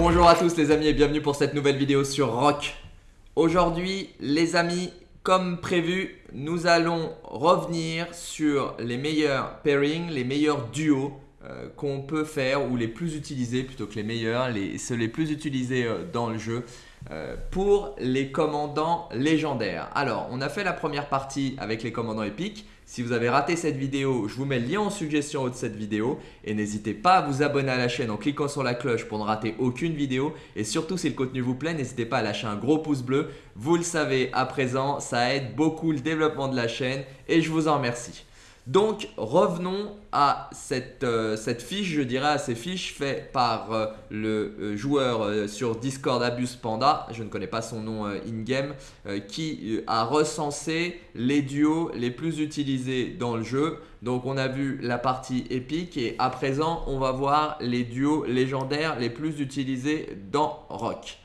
Bonjour à tous les amis et bienvenue pour cette nouvelle vidéo sur Rock. Aujourd'hui les amis, comme prévu, nous allons revenir sur les meilleurs pairings, les meilleurs duos euh, qu'on peut faire ou les plus utilisés plutôt que les meilleurs, ceux les plus utilisés euh, dans le jeu euh, pour les commandants légendaires. Alors, on a fait la première partie avec les commandants épiques. Si vous avez raté cette vidéo, je vous mets le lien en suggestion haut de cette vidéo. Et n'hésitez pas à vous abonner à la chaîne en cliquant sur la cloche pour ne rater aucune vidéo. Et surtout, si le contenu vous plaît, n'hésitez pas à lâcher un gros pouce bleu. Vous le savez à présent, ça aide beaucoup le développement de la chaîne et je vous en remercie. Donc revenons à cette, euh, cette, fiche, je dirais à ces fiches faites par euh, le euh, joueur sur Discord Abuse Panda, je ne connais pas son nom in-game, qui a recensé les duos les plus utilisés dans le jeu. Donc on a vu la partie épique et à présent on va voir les duos légendaires les plus utilisés dans Rock.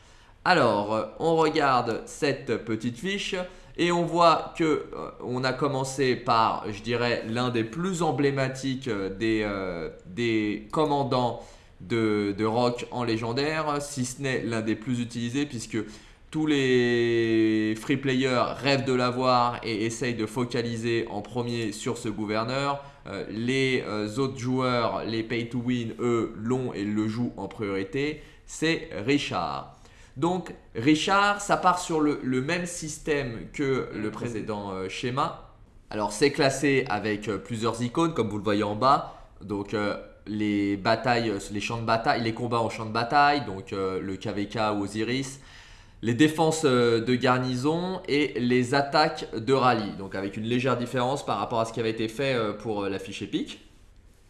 Alors on regarde cette petite fiche. Et on voit que euh, on a commencé par, je dirais, l'un des plus emblématiques euh, euh, des, commandants de, rock en légendaire, si ce n'est l'un des plus utilisés puisque tous les free players rêvent de l'avoir et essayent de focaliser en premier sur ce gouverneur. les autres joueurs, les pay to win, eux, l'ont et le jouent en priorité. C'est Richard. Donc Richard, ça part sur le, même système que le précédent euh, schéma. Alors c'est classé avec euh, plusieurs icônes comme vous le voyez en bas. Donc euh, les champs de bataille, les combats en champ de bataille, donc le KVK ou Osiris, les défenses de garnison et les attaques de rallye. Donc avec une légère différence par rapport à ce qui avait été fait pour la fiche épique,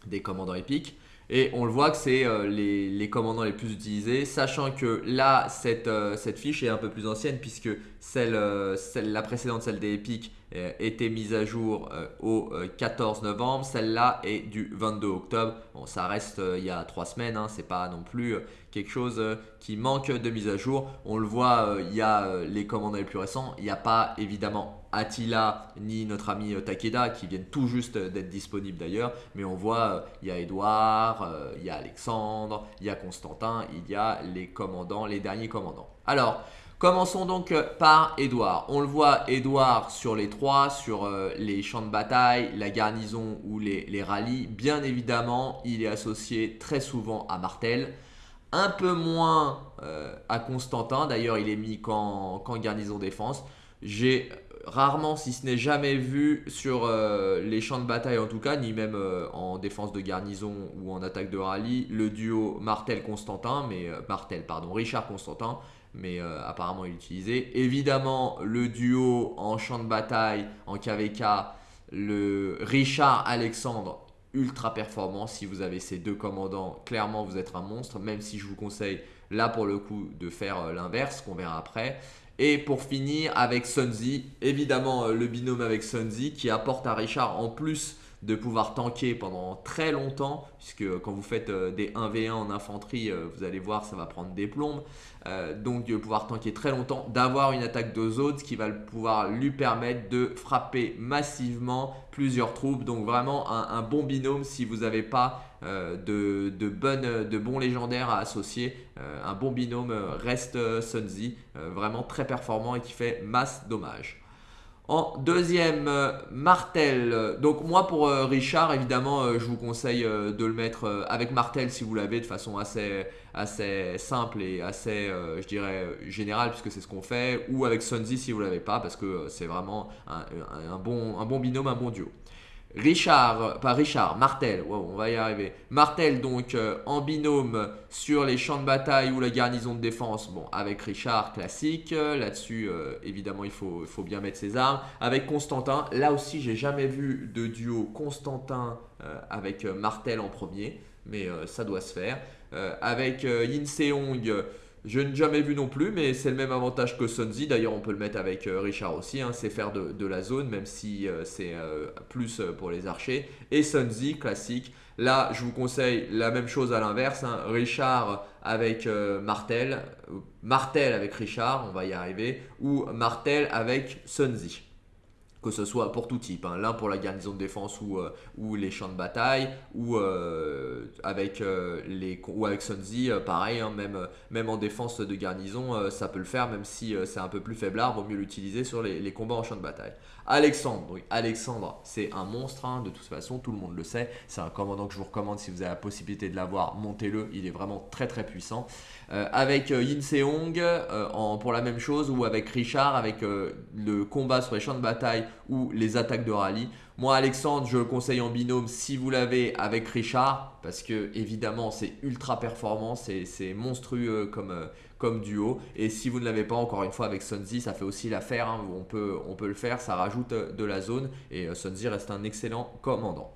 des commandants épiques. Et on le voit que c'est euh, les, commandants les plus utilisés, sachant que là, cette, euh, fiche est un peu plus ancienne puisque celle, euh, la précédente, celle des Epic, était mise à jour au 14 novembre. Celle-là est du 22 octobre. Bon, ça reste il y a trois semaines, hein, c'est pas non plus quelque chose qui manque de mise à jour. On le voit, il y a les commandants les plus récents. Il n'y a pas évidemment Attila ni notre ami euh, Takeda qui viennent tout juste d'être disponibles d'ailleurs. Mais on voit, euh, il y a Edouard, euh, il y a Alexandre, il y a Constantin, il y a les commandants, les derniers commandants. Alors, Commençons donc par Edouard. On le voit, Edouard sur les trois, sur les champs de bataille, la garnison ou les, rallyes. Bien évidemment, il est associé très souvent à Martel. Un peu moins à Constantin, d'ailleurs il est mis qu'en garnison défense. J'ai rarement, si ce n'est jamais vu sur euh, les champs de bataille en tout cas, ni même euh, en défense de garnison ou en attaque de rallye, le duo Martel-Constantin, mais euh, Martel, pardon, Richard-Constantin, mais apparemment il est utilisé. Évidemment, le duo en champ de bataille, en KVK, le Richard-Alexandre, ultra performant. Si vous avez ces deux commandants, clairement vous êtes un monstre, même si je vous conseille là pour le coup de faire l'inverse, qu'on verra après. Et pour finir avec Sunzi, évidemment euh, le binôme avec Sunzi qui apporte à Richard en plus de pouvoir tanker pendant très longtemps, puisque quand vous faites euh, des 1v1 en infanterie, euh, vous allez voir, ça va prendre des plombes. donc de pouvoir tanker très longtemps, d'avoir une attaque de Zod qui va pouvoir lui permettre de frapper massivement plusieurs troupes. Donc vraiment un, bon binôme si vous n'avez pas de, de bons légendaires à associer. un bon binôme reste Sunzi, vraiment très performant et qui fait masse dommage. En deuxième, euh, Martel. Donc moi pour euh, Richard, évidemment, euh, je vous conseille de le mettre avec Martel si vous l'avez de façon assez, simple et assez, je dirais, générale puisque c'est ce qu'on fait. Ou avec Sunzi si vous l'avez pas parce que c'est vraiment un, bon, un bon binôme, un bon duo. Richard, pas Richard, Martel, on va y arriver. Martel donc euh, en binôme sur les champs de bataille ou la garnison de défense, bon avec Richard classique, euh, là-dessus euh, évidemment il faut, il faut, bien mettre ses armes. Avec Constantin, là aussi j'ai jamais vu de duo Constantin avec Martel en premier, mais ça doit se faire. avec Yin Seong, je n'ai jamais vu non plus, mais c'est le même avantage que Sunzi. D'ailleurs, on peut le mettre avec euh, Richard aussi. Hein. c'est faire de, la zone, même si euh, c'est euh, plus pour les archers. Et Sunzi, classique. Là, je vous conseille la même chose à l'inverse. Hein. Richard avec Martel. Martel avec Richard, on va y arriver. Ou Martel avec Sunzi. Que ce soit pour tout type, hein. l'un pour la garnison de défense ou, euh, ou les champs de bataille, ou euh, avec euh, les ou avec Sunzi, pareil, hein. même, même en défense de garnison, ça peut le faire, même si c'est un peu plus faiblard, vaut mieux l'utiliser sur les, combats en champ de bataille. Alexandre, oui, Alexandre, c'est un monstre, hein, de toute façon, tout le monde le sait, c'est un commandant que je vous recommande si vous avez la possibilité de l'avoir, montez-le, il est vraiment très très puissant. Avec Yin Seong, pour la même chose, ou avec Richard, avec le combat sur les champs de bataille ou les attaques de rallye. Moi, Alexandre, je le conseille en binôme si vous l'avez avec Richard, parce que évidemment, c'est ultra performant, c'est monstrueux comme, euh, duo. Et si vous ne l'avez pas, encore une fois, avec Sunzi, ça fait aussi l'affaire. Hein, on, peut, on peut le faire, ça rajoute euh, de la zone. Et euh, Sunzi reste un excellent commandant.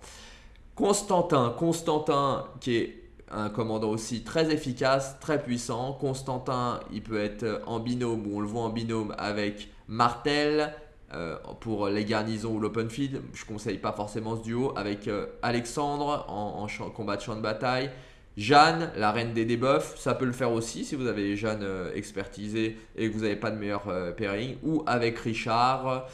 Constantin, Constantin qui est un commandant aussi très efficace, très puissant. Constantin, il peut être en binôme ou on le voit en binôme avec Martel, euh, pour les garnisons ou l'open field. Je ne conseille pas forcément ce duo avec euh, Alexandre en, combat de champ de bataille. Jeanne, la reine des debuffs, ça peut le faire aussi si vous avez Jeanne euh, expertisée et que vous n'avez pas de meilleur pairing. Ou avec Richard.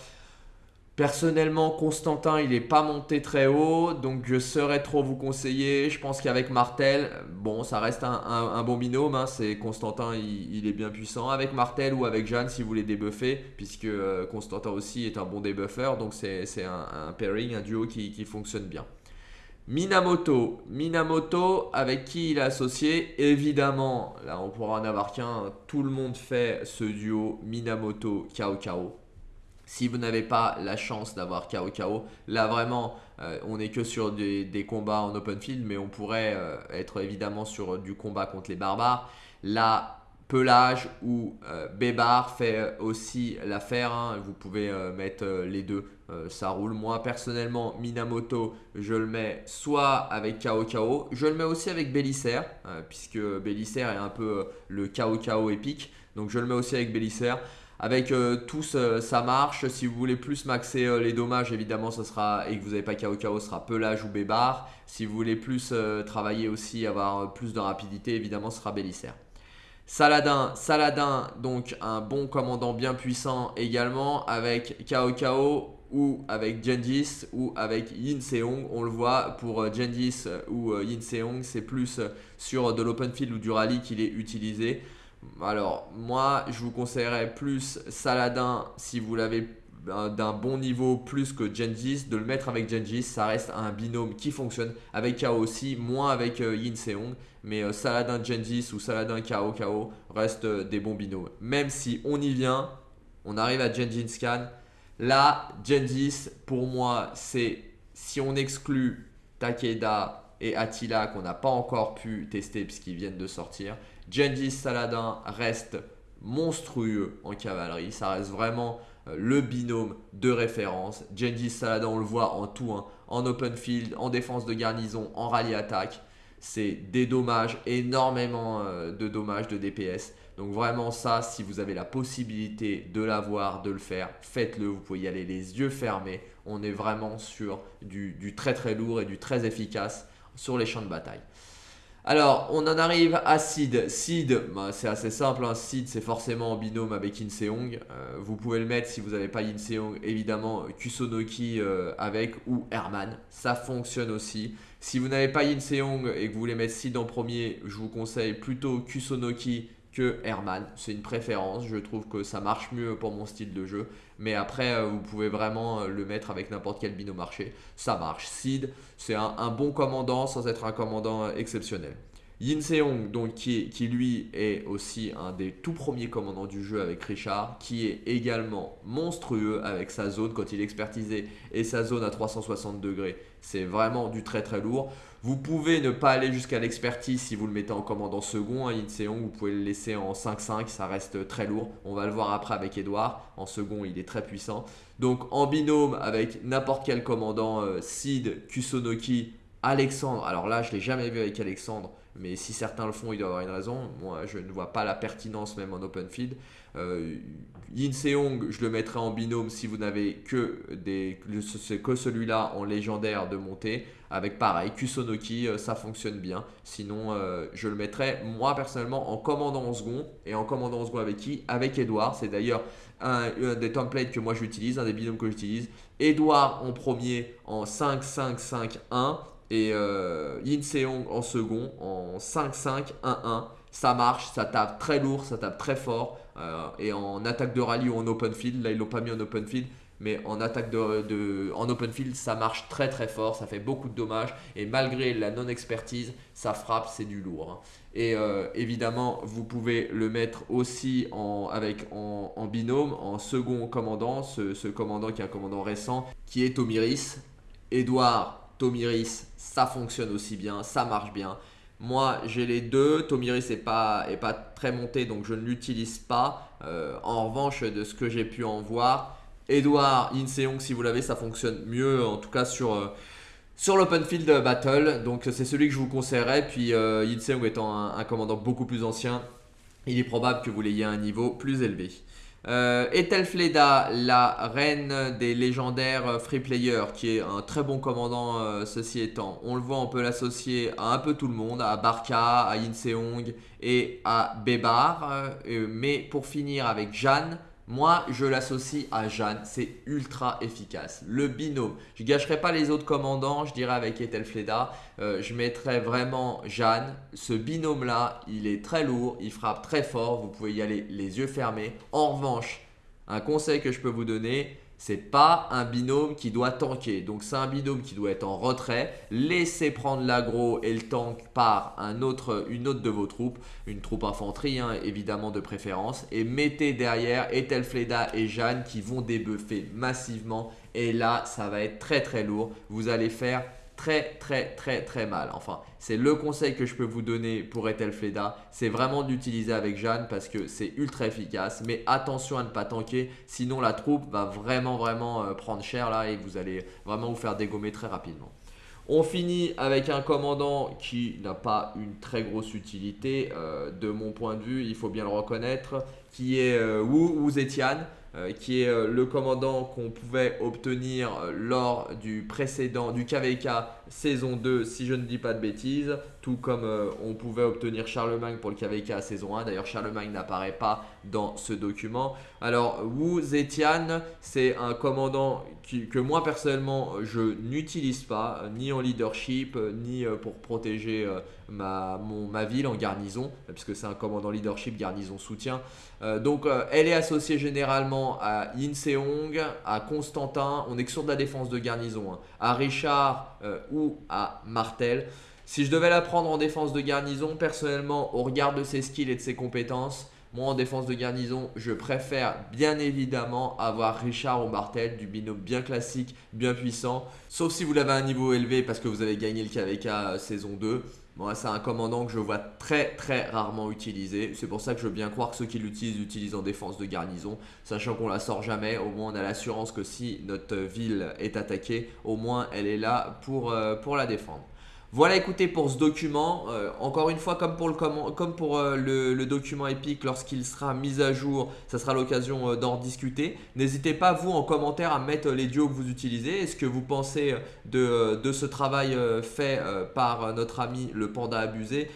Personnellement, Constantin, il n'est pas monté très haut, donc je serais trop vous conseiller. Je pense qu'avec Martel, bon, ça reste un, bon binôme. Hein. c'est Constantin, il, est bien puissant. Avec Martel ou avec Jeanne, si vous voulez débuffer, puisque euh, Constantin aussi est un bon débuffer, donc c'est un, pairing, un duo qui, qui fonctionne bien. Minamoto, Minamoto avec qui il est associé, évidemment, là on pourra en avoir qu'un, tout le monde fait ce duo Minamoto Kao Kao. Si vous n'avez pas la chance d'avoir KO KO, là vraiment, euh, on n'est que sur des, combats en open field, mais on pourrait euh, être évidemment sur du combat contre les barbares. Là, Pelage ou euh, Bébar fait aussi l'affaire. Hein. Vous pouvez mettre les deux, ça roule. Moi personnellement, Minamoto, je le mets soit avec KO KO, je le mets aussi avec Bélissaire, puisque Bélissaire est un peu le KO KO épique. Donc je le mets aussi avec Bélissaire. Avec euh, tous, ça marche. Si vous voulez plus maxer euh, les dommages, évidemment, ce sera et que vous n'avez pas KO KO, ce sera Pelage ou Bébar. Si vous voulez plus euh, travailler aussi, avoir plus de rapidité, évidemment, ce sera Bélissaire. Saladin, Saladin, donc un bon commandant bien puissant également avec KO KO ou avec Jendis ou avec Yin Seong. On le voit pour Jendis ou Yin Seong, c'est plus sur de l'open field ou du rallye qu'il est utilisé. Alors, moi, je vous conseillerais plus Saladin si vous l'avez d'un bon niveau plus que Genjis, de le mettre avec Genjis, ça reste un binôme qui fonctionne avec Kao aussi, moins avec euh, Yin Seong, mais euh, Saladin Genjis ou Saladin Kao Kao restent euh, des bons binômes. Même si on y vient, on arrive à Genjin Scan, là, Genjis, pour moi, c'est si on exclut Takeda et Attila qu'on n'a pas encore pu tester puisqu'ils viennent de sortir, Gengis Saladin reste monstrueux en cavalerie. Ça reste vraiment euh, le binôme de référence. Gengis Saladin, on le voit en tout, hein. en open field, en défense de garnison, en rallye attaque. C'est des dommages, énormément euh, de dommages de DPS. Donc vraiment ça, si vous avez la possibilité de l'avoir, de le faire, faites-le. Vous pouvez y aller les yeux fermés. On est vraiment sur du très très lourd et du très efficace sur les champs de bataille. Alors, on en arrive à Sid. Sid, bah, c'est assez simple. Hein. Sid, c'est forcément en binôme avec Inseong. Euh, vous pouvez le mettre si vous n'avez pas Inseong, évidemment, Kusonoki euh, avec ou Herman. Ça fonctionne aussi. Si vous n'avez pas Inseong et que vous voulez mettre Sid en premier, je vous conseille plutôt Kusonoki que Herman. C'est une préférence, je trouve que ça marche mieux pour mon style de jeu. Mais après, euh, vous pouvez vraiment euh, le mettre avec n'importe quel binôme marché. Ça marche. Sid, c'est un, bon commandant sans être un commandant euh, exceptionnel. Yin Seong, donc, qui, qui, lui est aussi un des tout premiers commandants du jeu avec Richard, qui est également monstrueux avec sa zone quand il est expertisé et sa zone à 360 degrés. C'est vraiment du très très lourd. Vous pouvez ne pas aller jusqu'à l'expertise si vous le mettez en commandant second. Yin Seong, vous pouvez le laisser en 5-5, ça reste très lourd. On va le voir après avec Edouard. En second, il est très puissant. Donc en binôme avec n'importe quel commandant, euh, Sid, Kusonoki, Alexandre. Alors là, je ne l'ai jamais vu avec Alexandre. Mais si certains le font, il doit avoir une raison. Moi, je ne vois pas la pertinence même en open field. Yin Seong, je le mettrai en binôme si vous n'avez que, des, que celui-là en légendaire de montée. Avec pareil, Kusonoki, euh, ça fonctionne bien. Sinon, euh, je le mettrai moi personnellement en commandant en second. Et en commandant en second avec qui? Avec Edouard. C'est d'ailleurs un, des templates que moi j'utilise, un des binômes que j'utilise. Edouard en premier en 5-5-5-1 et euh, Yin Seong en second en 5-5-1-1 ça marche, ça tape très lourd, ça tape très fort. Euh, et en attaque de rallye ou en open field, là ils l'ont pas mis en open field, mais en attaque de, en open field, ça marche très très fort, ça fait beaucoup de dommages. Et malgré la non-expertise, ça frappe, c'est du lourd. Hein. Et euh, évidemment, vous pouvez le mettre aussi en, avec, en, binôme, en second commandant, ce, commandant qui est un commandant récent, qui est Tomiris. Edouard Tomiris, ça fonctionne aussi bien, ça marche bien. Moi, j'ai les deux. Tomiris n'est pas, pas très monté, donc je ne l'utilise pas. Euh, en revanche, de ce que j'ai pu en voir, Edouard Inseong, si vous l'avez, ça fonctionne mieux, en tout cas sur, euh, l'Open Field Battle. Donc, c'est celui que je vous conseillerais. Puis, euh, Inseong étant un, commandant beaucoup plus ancien, il est probable que vous l'ayez à un niveau plus élevé. Euh, Ethelfleda, la reine des légendaires free players, qui est un très bon commandant euh, ceci étant. On le voit, on peut l'associer à un peu tout le monde, à Barca, à Inseong et à Bebar. Euh, mais pour finir avec Jeanne, moi, je l'associe à Jeanne. C'est ultra efficace. Le binôme. Je ne gâcherai pas les autres commandants. Je dirais avec Ethelfleda. Euh, je mettrais vraiment Jeanne. Ce binôme-là, il est très lourd. Il frappe très fort. Vous pouvez y aller les yeux fermés. En revanche, un conseil que je peux vous donner, c'est pas un binôme qui doit tanker. Donc c'est un binôme qui doit être en retrait. Laissez prendre l'agro et le tank par un autre, une autre de vos troupes. Une troupe infanterie hein, évidemment de préférence. Et mettez derrière Ethelfleda et Jeanne qui vont débuffer massivement. Et là ça va être très très lourd. Vous allez faire très très très très mal. Enfin, c'est le conseil que je peux vous donner pour Ethelfleda, c'est vraiment d'utiliser avec Jeanne parce que c'est ultra efficace. Mais attention à ne pas tanker, sinon la troupe va vraiment vraiment euh, prendre cher là et vous allez vraiment vous faire dégommer très rapidement. On finit avec un commandant qui n'a pas une très grosse utilité euh, de mon point de vue, il faut bien le reconnaître, qui est euh, Wu Zetian. Euh, qui est euh, le commandant qu'on pouvait obtenir euh, lors du précédent, du KVK saison 2, si je ne dis pas de bêtises, tout comme on pouvait obtenir Charlemagne pour le KVK saison 1. D'ailleurs, Charlemagne n'apparaît pas dans ce document. Alors, Wu Zetian, c'est un commandant que moi personnellement, je n'utilise pas, ni en leadership, ni pour protéger ma, ma ville en garnison, puisque c'est un commandant leadership, garnison soutien. donc, elle est associée généralement à Yin Seong, à Constantin, on est que sur de la défense de garnison, hein. à Richard euh, ou à Martel. Si je devais la prendre en défense de garnison, personnellement, au regard de ses skills et de ses compétences, moi en défense de garnison, je préfère bien évidemment avoir Richard ou Martel, du binôme bien classique, bien puissant. Sauf si vous l'avez à un niveau élevé parce que vous avez gagné le KVK euh, saison 2. Moi, c'est un commandant que je vois très très rarement utilisé. C'est pour ça que je veux bien croire que ceux qui l'utilisent l'utilisent en défense de garnison, sachant qu'on la sort jamais. Au moins, on a l'assurance que si notre ville est attaquée, au moins elle est là pour, euh, pour la défendre. Voilà écoutez pour ce document, euh, encore une fois comme pour euh, le, document épique lorsqu'il sera mis à jour, ça sera l'occasion euh, d'en discuter. N'hésitez pas vous en commentaire à mettre les duos que vous utilisez, est-ce que vous pensez de, de ce travail fait par notre ami le panda abusé?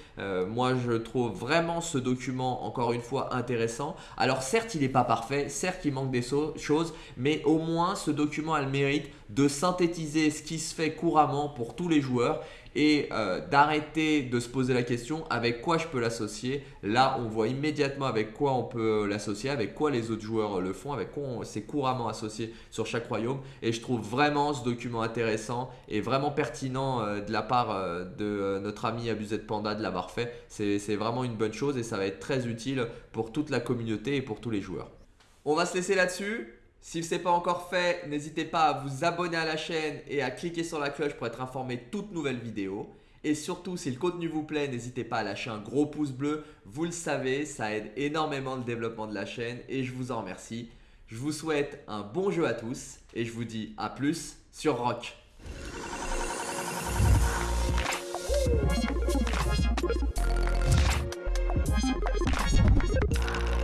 moi je trouve vraiment ce document encore une fois intéressant. Alors certes il n'est pas parfait, certes il manque des choses, mais au moins ce document a le mérite de synthétiser ce qui se fait couramment pour tous les joueurs et euh, d'arrêter de se poser la question avec quoi je peux l'associer? Là, on voit immédiatement avec quoi on peut l'associer, avec quoi les autres joueurs le font, avec quoi c'est couramment associé sur chaque royaume. Et je trouve vraiment ce document intéressant et vraiment pertinent euh, de la part euh, de notre ami Abusé de Panda de l'avoir fait. C'est vraiment une bonne chose et ça va être très utile pour toute la communauté et pour tous les joueurs. On va se laisser là-dessus. Si ce n'est pas encore fait, n'hésitez pas à vous abonner à la chaîne et à cliquer sur la cloche pour être informé de toutes nouvelles vidéos. Et surtout, si le contenu vous plaît, n'hésitez pas à lâcher un gros pouce bleu. Vous le savez, ça aide énormément le développement de la chaîne et je vous en remercie. Je vous souhaite un bon jeu à tous et je vous dis à plus sur Rock.